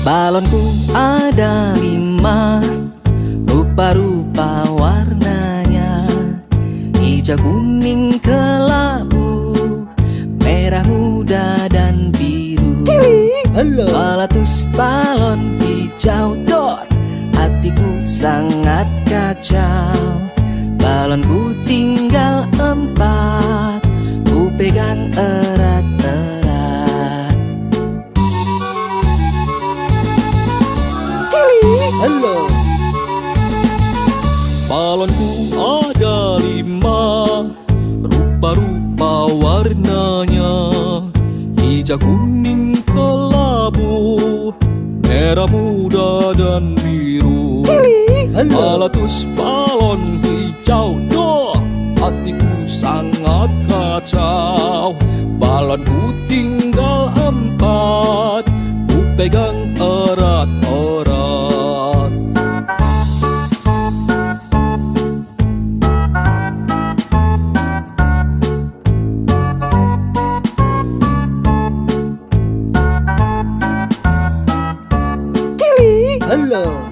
Balonku ada lima Rupa-rupa warnanya. Hijau, kuning, kelabu Merah muda dan biru. Meletus balon hijau dor Hatiku sangat kacau. Balonku tinggal erat-erat. Halo Balonku ada lima Rupa-rupa warnanya. Hijau, kuning, kelabu Merah muda dan biru. Halo Meletus balon hijau dor Hatiku sangat kacau Balonku tinggal empat Ku pegang erat-erat halo